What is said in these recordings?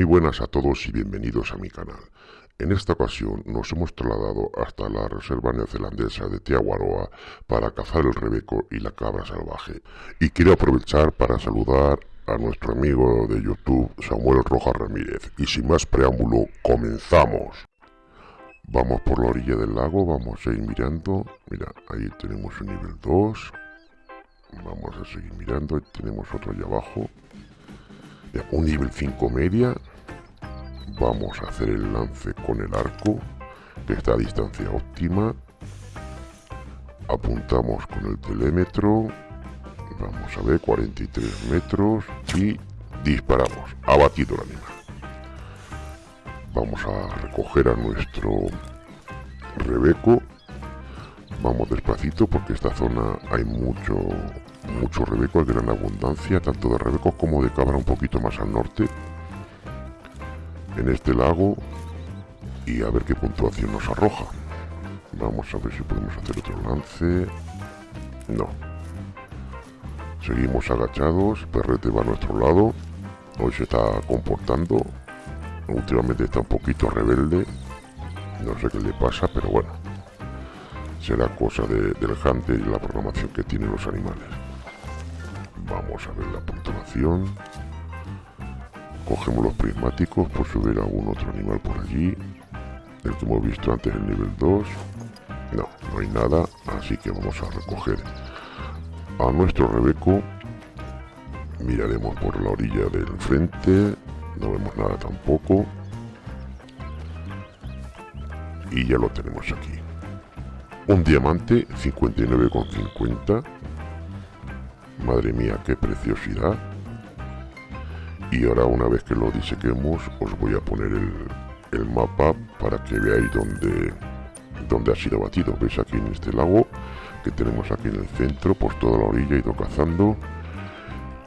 Muy buenas a todos y bienvenidos a mi canal. En esta ocasión nos hemos trasladado hasta la reserva neozelandesa de Tiawaroa para cazar el rebeco y la cabra salvaje. Y quiero aprovechar para saludar a nuestro amigo de YouTube Samuel Rojas Ramírez. Y sin más preámbulo, comenzamos. Vamos por la orilla del lago, vamos a ir mirando. Mira, ahí tenemos un nivel 2. Vamos a seguir mirando, tenemos otro allá abajo un nivel 5 media vamos a hacer el lance con el arco que está a distancia óptima. Apuntamos con el telémetro. Vamos a ver 43 metros y disparamos. Ha batido el animal. Vamos a recoger a nuestro rebeco. Vamos despacito porque esta zona hay mucho mucho rebeco, hay gran abundancia, tanto de rebecos como de cabra un poquito más al norte, en este lago, y a ver qué puntuación nos arroja. Vamos a ver si podemos hacer otro lance. No. Seguimos agachados, Perrete va a nuestro lado, hoy se está comportando, últimamente está un poquito rebelde, no sé qué le pasa, pero bueno, será cosa del hunter y la programación que tienen los animales. Vamos a ver la puntuación. Cogemos los prismáticos por si hubiera algún otro animal por allí. El que hemos visto antes, el nivel 2. No, no hay nada, así que vamos a recoger a nuestro rebeco. Miraremos por la orilla del frente. No vemos nada tampoco. Y ya lo tenemos aquí. Un diamante 59,50 Madre mía, qué preciosidad. Y ahora una vez que lo disequemos, os voy a poner el, mapa para que veáis dónde, dónde ha sido batido. Veis aquí en este lago que tenemos aquí en el centro, por toda la orilla, ido cazando.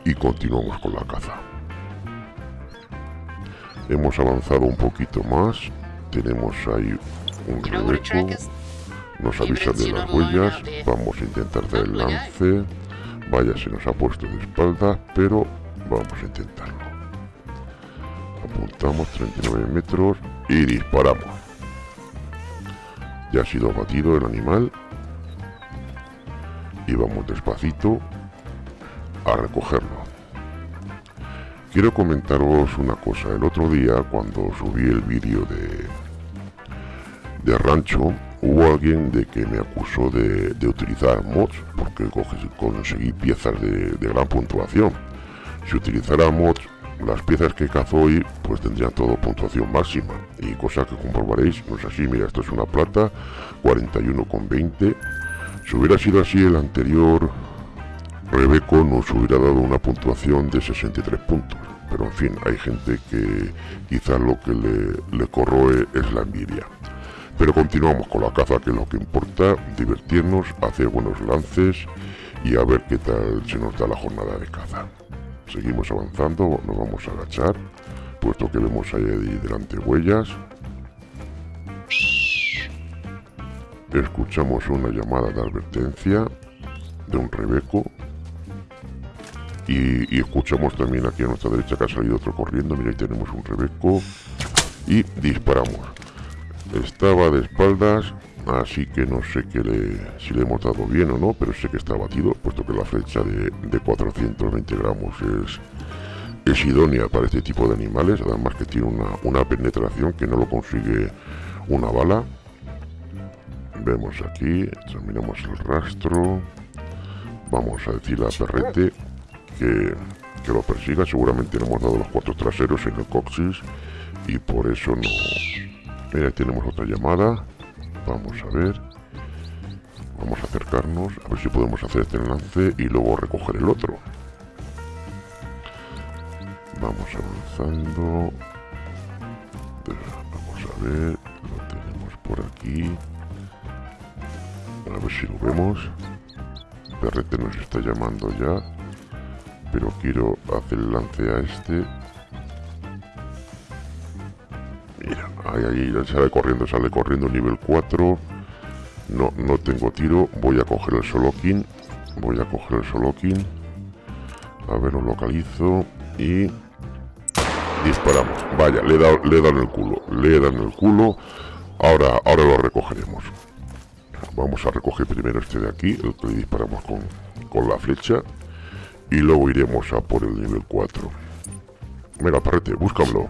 Y continuamos con la caza. Hemos avanzado un poquito más, tenemos ahí un rebeco, nos avisa de las huellas, vamos a intentar dar el lance. Vaya, se nos ha puesto de espalda, pero vamos a intentarlo. Apuntamos 39 metros y disparamos. Ya ha sido abatido el animal. Y vamos despacito a recogerlo. Quiero comentaros una cosa. El otro día, cuando subí el vídeo de, de rancho, hubo alguien de que me acusó de, utilizar mods porque conseguí piezas de, gran puntuación. Si utilizara mods, las piezas que cazo hoy pues tendrían todo puntuación máxima. Y cosa que comprobaréis, no es así, mira, esto es una plata 41,20 si hubiera sido así el anterior Rebeco nos hubiera dado una puntuación de 63 puntos. Pero en fin, hay gente que quizás lo que le, le corroe es la envidia. Pero continuamos con la caza, que es lo que importa, divertirnos, hacer buenos lances y a ver qué tal se nos da la jornada de caza. Seguimos avanzando, nos vamos a agachar, puesto que vemos ahí delante huellas. Escuchamos una llamada de advertencia de un rebeco. Y, escuchamos también aquí a nuestra derecha que ha salido otro corriendo. Mira, ahí tenemos un rebeco. Y disparamos. Estaba de espaldas, así que no sé que le, si le hemos dado bien o no, pero sé que está batido, puesto que la flecha de, 420 gramos es, es idónea para este tipo de animales, además que tiene una, una penetración que no lo consigue una bala. Vemos aquí, terminamos el rastro. Vamos a decirle a Perrete que, que lo persiga. Seguramente le hemos dado los cuatro traseros en el coxis y por eso no, Mira, tenemos otra llamada. Vamos a ver. Vamos a acercarnos, a ver si podemos hacer este enlace y luego recoger el otro. Vamos avanzando. Vamos a ver, lo tenemos por aquí. A ver si lo vemos. Perrete nos está llamando ya. Pero quiero hacer el lance a este Ahí, ahí, sale corriendo, sale corriendo nivel 4. No, no tengo tiro. Voy a coger el Solokin. Voy a coger el Solokin. A ver, lo localizo. Y... Disparamos. Vaya, le he le el culo. Le he el culo. Ahora, ahora lo recogeremos. Vamos a recoger primero este de aquí, el que le disparamos con, con la flecha. Y luego iremos a por el nivel 4. Venga, parrete, búscamelo.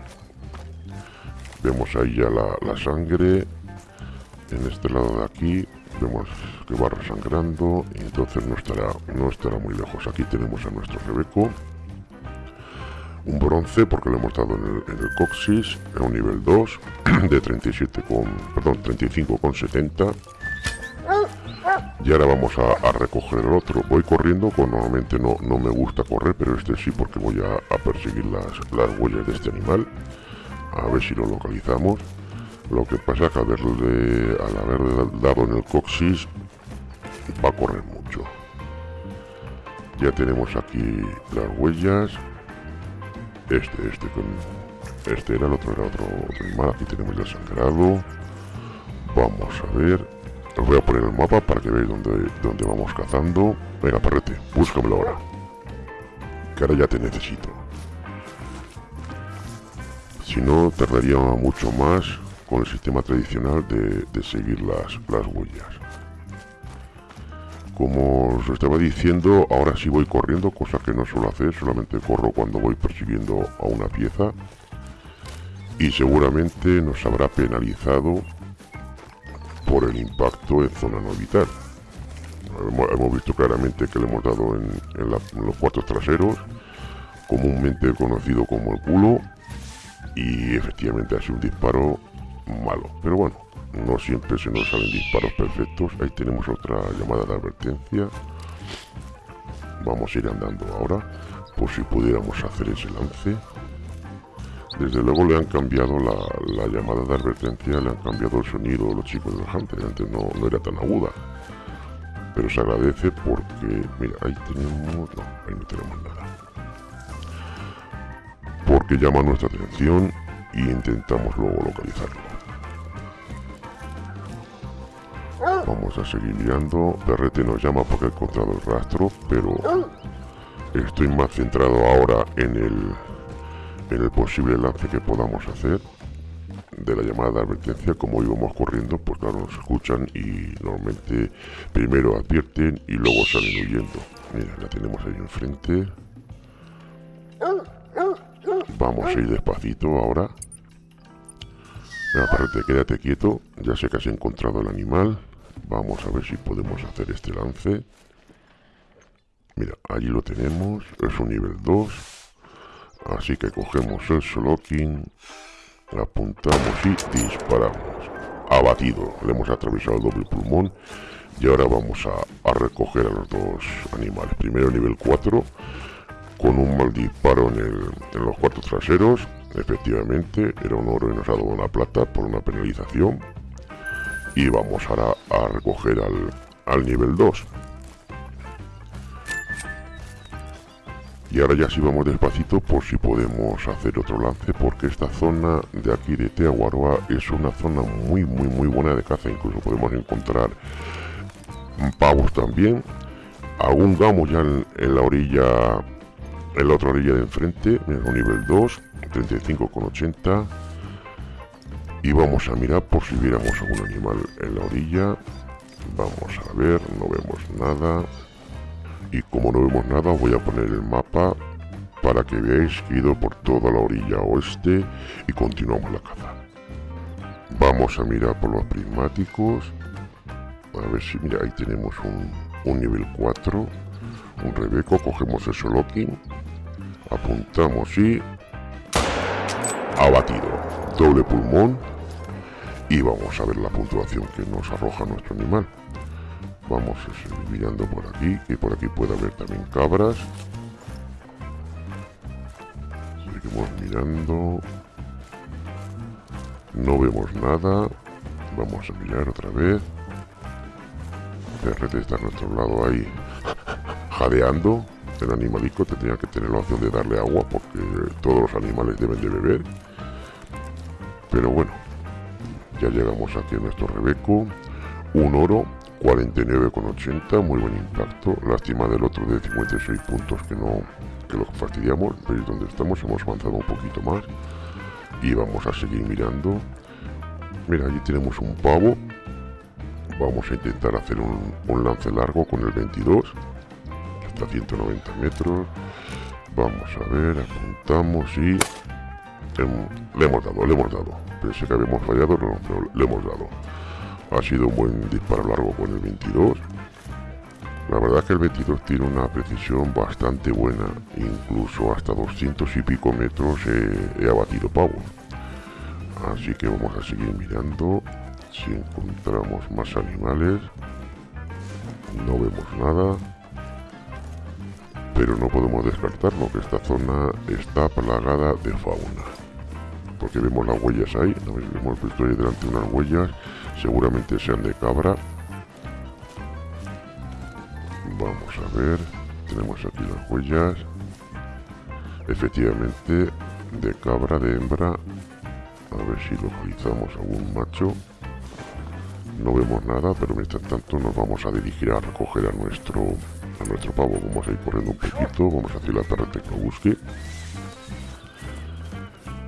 Vemos ahí ya la, sangre. En este lado de aquí vemos que va resangrando entonces no estará no estará muy lejos. Aquí tenemos a nuestro Rebeco. Un bronce porque le hemos dado en el, coxis a un nivel 2 de 37 con perdón 35 con 70 y ahora vamos a, recoger el otro. Voy corriendo pues normalmente no, no me gusta correr pero este sí porque voy a, perseguir las, las huellas de este animal a ver si lo localizamos. Lo que pasa es que haberle, al haber dado en el coxis va a correr mucho. Ya tenemos aquí las huellas. Este, este con este era el otro, era otro, animal, aquí tenemos el sangrado. Vamos a ver. Os voy a poner el mapa para que veáis dónde, dónde vamos cazando. Venga parrete, búscamelo ahora que ahora ya te necesito si no tardaría mucho más con el sistema tradicional de, seguir las, las huellas como os estaba diciendo, ahora sí voy corriendo, cosa que no suelo hacer, solamente corro cuando voy persiguiendo a una pieza. Y seguramente nos habrá penalizado por el impacto en zona no vital. Hemos, visto claramente que le hemos dado en, los cuartos traseros, comúnmente conocido como el culo, y efectivamente ha sido un disparo malo. Pero bueno, no siempre se nos salen disparos perfectos. Ahí tenemos otra llamada de advertencia. Vamos a ir andando ahora, por si pudiéramos hacer ese lance. Desde luego le han cambiado la, llamada de advertencia, le han cambiado el sonido los chicos del Hunter. Antes no, no era tan aguda. Pero se agradece porque, mira, ahí tenemos... No, ahí no tenemos nada. Porque llama nuestra atención y intentamos luego localizarlo. Vamos a seguir mirando. Perrete nos llama porque ha encontrado el rastro, pero estoy más centrado ahora en el, en el posible lance que podamos hacer de la llamada de advertencia. Como íbamos corriendo, pues claro, nos escuchan y normalmente primero advierten y luego salen huyendo. Mira, la tenemos ahí enfrente. Vamos a ir despacito ahora. Mira, perrete, quédate quieto. Ya sé que has encontrado el animal. Vamos a ver si podemos hacer este lance. Mira, allí lo tenemos. Es un nivel 2. Así que cogemos el Solokin, apuntamos y disparamos. Abatido. Le hemos atravesado el doble pulmón. Y ahora vamos a, recoger a los dos animales. Primero nivel 4. Con un mal disparo en, en los cuartos traseros. Efectivamente, era un oro y nos ha dado una plata por una penalización. Y vamos ahora a recoger al, nivel 2 y ahora ya sí vamos despacito por si podemos hacer otro lance porque esta zona de aquí de Teaguaroa es una zona muy muy muy buena de caza. Incluso podemos encontrar pavos también. Algún gamo ya en, la orilla en la otra orilla de enfrente un nivel 2 35,80 y vamos a mirar por si viéramos algún animal en la orilla. Vamos a ver no vemos nada. Y como no vemos nada voy a poner el mapa para que veáis que he ido por toda la orilla oeste y continuamos la caza. Vamos a mirar por los prismáticos. A ver si mira ahí tenemos un, un nivel 4 un rebeco cogemos el solokin apuntamos y abatido. Doble pulmón y vamos a ver la puntuación que nos arroja nuestro animal. Vamos mirando por aquí y por aquí puede haber también cabras. Seguimos mirando. No vemos nada. Vamos a mirar otra vez. Perrete está nuestro lado ahí jadeando el animalico tendría que tener la opción de darle agua porque todos los animales deben de beber pero bueno ya llegamos aquí a nuestro Rebeco. Un oro, 49,80, muy buen impacto. Lástima del otro de 56 puntos que no, que lo fastidiamos. Veis dónde estamos, hemos avanzado un poquito más. Y vamos a seguir mirando. Mira, allí tenemos un pavo. Vamos a intentar hacer un, lance largo con el 22. Hasta 190 metros. Vamos a ver, apuntamos y... le hemos dado, le hemos dado. Pensé que habíamos fallado, no, pero le hemos dado. Ha sido un buen disparo largo con el 22. La verdad es que el 22 tiene una precisión bastante buena, incluso hasta 200 y pico metros he, abatido pavo. Así que vamos a seguir mirando si encontramos más animales. No vemos nada, pero no podemos descartarlo que esta zona está plagada de fauna. Porque vemos las huellas ahí, hemos visto ahí delante unas huellas, seguramente sean de cabra Vamos a ver. Tenemos aquí las huellas. Efectivamente, de cabra, de hembra. A ver si localizamos algún macho. No vemos nada, pero mientras tanto nos vamos a dirigir a recoger a nuestro nuestro pavo. Vamos a ir corriendo un poquito, vamos a hacer la tarde busque.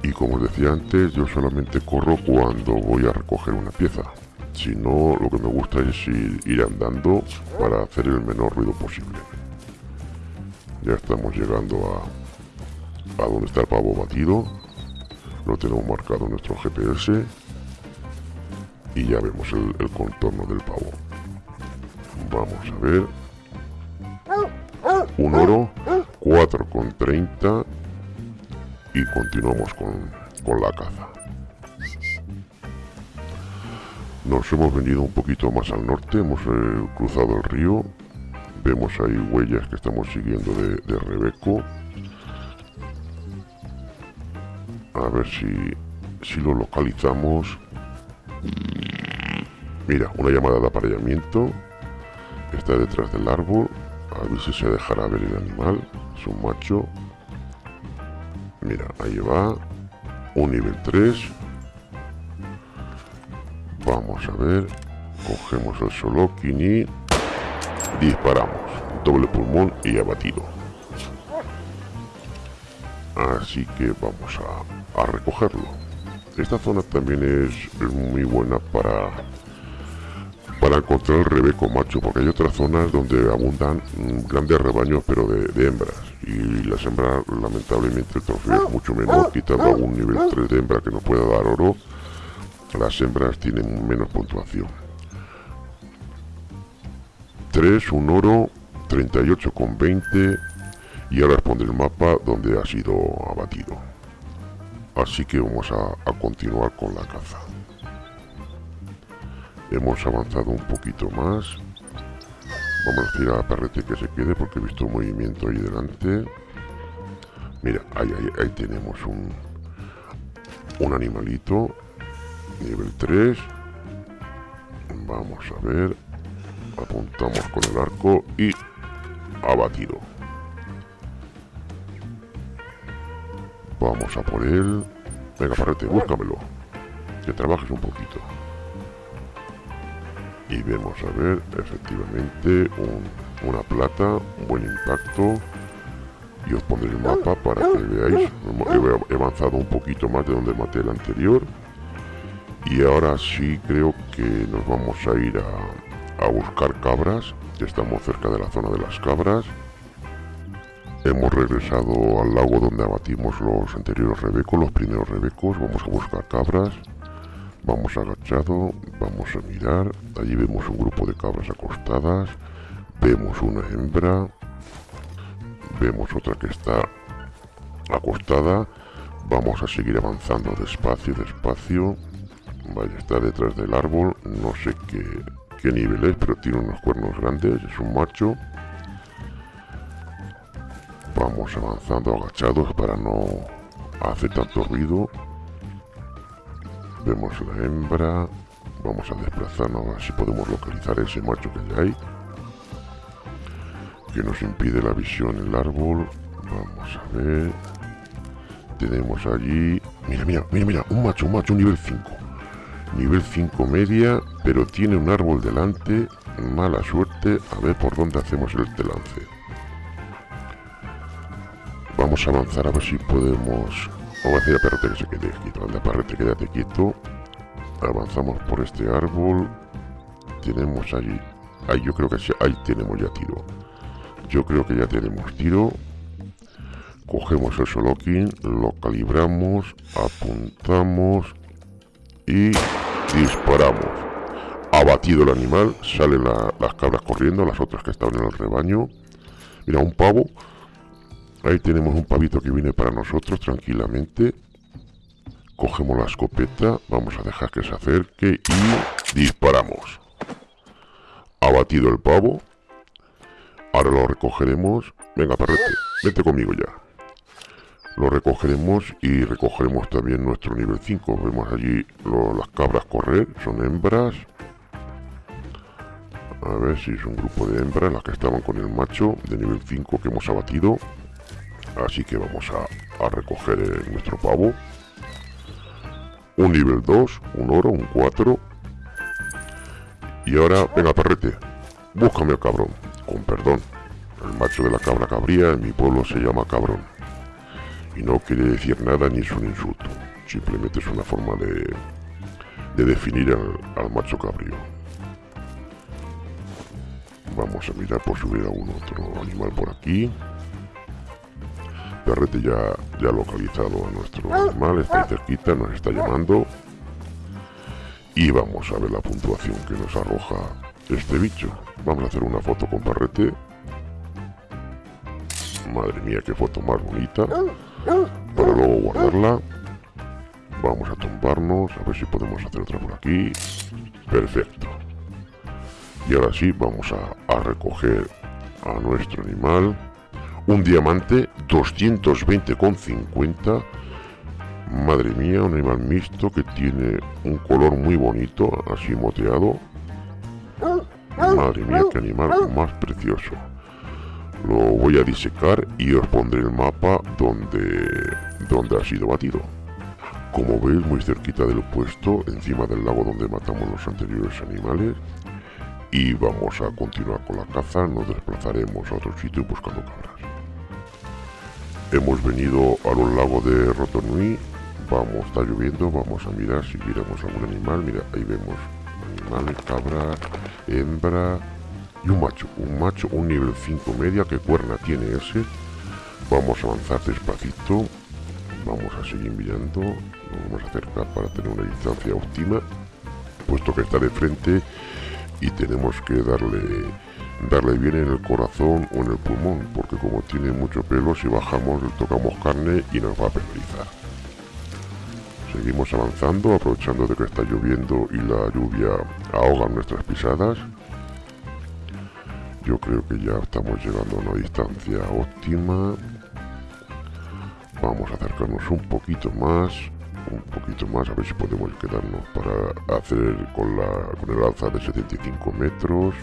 Y como os decía antes, yo solamente corro cuando voy a recoger una pieza. Si no, lo que me gusta es ir, andando para hacer el menor ruido posible. Ya estamos llegando a, a donde está el pavo batido. Lo tenemos marcado nuestro GPS. Y ya vemos el contorno del pavo. Vamos a ver. Un oro, 4,30 y continuamos con, con la caza. Nos hemos venido un poquito más al norte, hemos eh, cruzado el río. Vemos ahí huellas que estamos siguiendo de, de Rebeco. A ver si, si lo localizamos. Mira, una llamada de apareamiento. Está detrás del árbol. A ver si se dejará ver el animal. Es un macho. Mira, ahí va. Un nivel 3. Vamos a ver. Cogemos el Solokin y disparamos. Doble pulmón y abatido. Así que vamos a, recogerlo. Esta zona también es, muy buena para para encontrar el rebeco macho, porque hay otras zonas donde abundan grandes rebaños, pero de, hembras. Y las hembras, lamentablemente, el trofeo es mucho menor, quitando algún nivel 3 de hembra que nos pueda dar oro las hembras tienen menos puntuación. 3, un oro, 38 con 20 y ahora os pondré el mapa donde ha sido abatido. Así que vamos a, continuar con la caza. Hemos avanzado un poquito más. Vamos a decir a la perrete que se quede porque he visto un movimiento ahí delante. Mira, ahí, ahí, tenemos un, un animalito nivel 3 vamos a ver. Apuntamos con el arco y abatido vamos a por él. Venga parrete búscamelo. Que trabajes un poquito y vemos a ver efectivamente una plata un buen impacto y os pondré el mapa para que veáis he avanzado un poquito más de donde maté el anterior y ahora sí creo que nos vamos a ir a, buscar cabras. Estamos cerca de la zona de las cabras. Hemos regresado al lago donde abatimos los anteriores rebecos, los primeros rebecos. Vamos a buscar cabras. Vamos agachado, vamos a mirar. Allí vemos un grupo de cabras acostadas. Vemos una hembra. Vemos otra que está acostada. Vamos a seguir avanzando despacio, despacio. Vaya, está detrás del árbol. No sé qué, qué nivel es, pero tiene unos cuernos grandes. Es un macho. Vamos avanzando agachados para no hacer tanto ruido. Vemos la hembra. Vamos a desplazarnos a ver si podemos localizar ese macho que hay. Que nos impide la visión el árbol. Vamos a ver. Tenemos allí... Mira, mira, mira, mira. Un macho, un macho, nivel 5 nivel 5 media, pero tiene un árbol delante, mala suerte, a ver por dónde hacemos el lance. Vamos a avanzar a ver si podemos... Vamos a decir a perrete que se quede quieto. Anda, perrete, quédate quieto. Avanzamos por este árbol. Tenemos allí... Ahí yo creo que ahí tenemos ya tiro. Yo creo que ya tenemos tiro. Cogemos el solokin, lo calibramos, apuntamos y disparamos. Abatido el animal, salen las cabras corriendo, las otras que estaban en el rebaño. Mira, un pavo. Ahí tenemos un pavito que viene para nosotros tranquilamente. Cogemos la escopeta, vamos a dejar que se acerque y disparamos. Abatido el pavo. Ahora lo recogeremos. Venga, perrete, vete conmigo ya. Lo recogeremos y recogeremos también nuestro nivel 5. Vemos allí las cabras correr, son hembras. A ver si es un grupo de hembras las que estaban con el macho de nivel 5 que hemos abatido. Así que vamos a, recoger eh, nuestro pavo. Un nivel 2, un oro, un 4. Y ahora, venga perrete, búscame al cabrón. Con perdón, el macho de la cabra cabría en mi pueblo se llama cabrón y no quiere decir nada ni es un insulto, simplemente es una forma de, de definir al, macho cabrío. Vamos a mirar por si hubiera algún otro animal por aquí. Perrete ya, ya ha localizado a nuestro animal, está ahí cerquita, nos está llamando. Y vamos a ver la puntuación que nos arroja este bicho. Vamos a hacer una foto con Perrete. Madre mía, qué foto más bonita. Para luego guardarla. Vamos a tumbarnos a ver si podemos hacer otra por aquí. Perfecto. Y ahora sí vamos a, recoger a nuestro animal un diamante 220,50 madre mía un animal mixto que tiene un color muy bonito así moteado madre mía qué animal más precioso lo voy a disecar y os pondré el mapa donde, donde ha sido batido. Como veis, muy cerquita del puesto, encima del lago donde matamos los anteriores animales. Y vamos a continuar con la caza, nos desplazaremos a otro sitio buscando cabras. Hemos venido a los lagos de Rotonui, vamos, está lloviendo, vamos a mirar si viéramos algún animal. Mira, ahí vemos animales, cabras, hembra, y un macho, un macho, un nivel 5 media, que cuerna tiene ese. Vamos a avanzar despacito, vamos a seguir mirando, nos vamos a acercar para tener una distancia óptima, puesto que está de frente y tenemos que darle darle bien en el corazón o en el pulmón, porque como tiene mucho pelo, si bajamos le tocamos carne y nos va a penalizar. Seguimos avanzando, aprovechando de que está lloviendo y la lluvia ahoga nuestras pisadas. Yo creo que ya estamos llegando a una distancia óptima. Vamos a acercarnos un poquito más un poquito más a ver si podemos quedarnos para hacer con la con el alza de 75 metros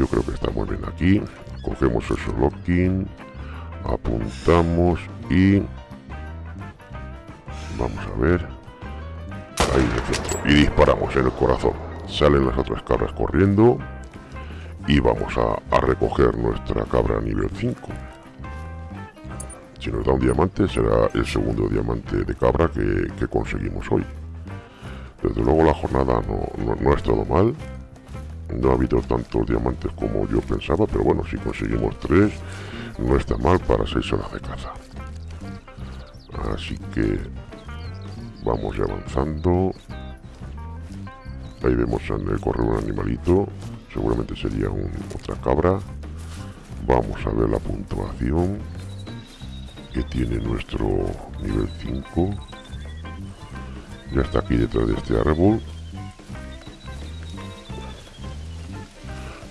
yo creo que estamos bien aquí. Cogemos el locking apuntamos y vamos a ver. Ahí y disparamos en el corazón. Salen las otras cabras corriendo y vamos a, recoger nuestra cabra nivel 5 si nos da un diamante será el segundo diamante de cabra que, conseguimos hoy. Desde luego la jornada no, no, ha estado mal no ha habido tantos diamantes como yo pensaba pero bueno si conseguimos tres no está mal para seis horas de caza. Así que vamos avanzando. Ahí vemos en el correo un animalito seguramente sería otra cabra. Vamos a ver la puntuación que tiene nuestro nivel 5 ya está aquí detrás de este árbol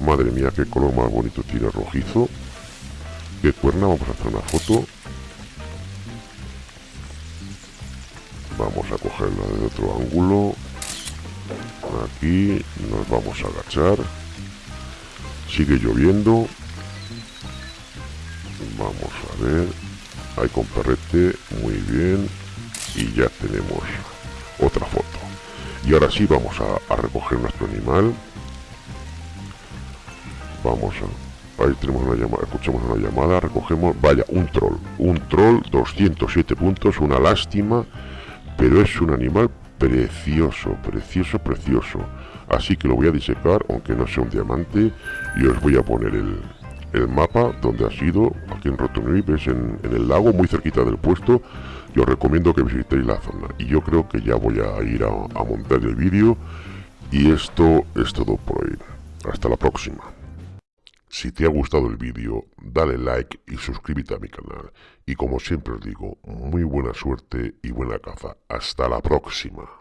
madre mía qué color más bonito tiene rojizo qué cuerna vamos a hacer una foto vamos a cogerla de otro ángulo aquí nos vamos a agachar Sigue lloviendo. Vamos a ver. Hay con perrete. Muy bien. Y ya tenemos otra foto. Y ahora sí vamos a, recoger nuestro animal. Vamos ahí tenemos una llamada, escuchamos una llamada, recogemos, vaya, un troll, un troll, 207 puntos, una lástima, pero es un animal precioso, precioso, precioso. Así que lo voy a disecar, aunque no sea un diamante, y os voy a poner el, el mapa donde ha sido, aquí en Rotonui, ves en, el lago, muy cerquita del puesto. Yo os recomiendo que visitéis la zona. Y yo creo que ya voy a ir a, a montar el vídeo. Y esto es todo por hoy. Hasta la próxima. Si te ha gustado el vídeo, dale like y suscríbete a mi canal. Y como siempre os digo, muy buena suerte y buena caza. Hasta la próxima.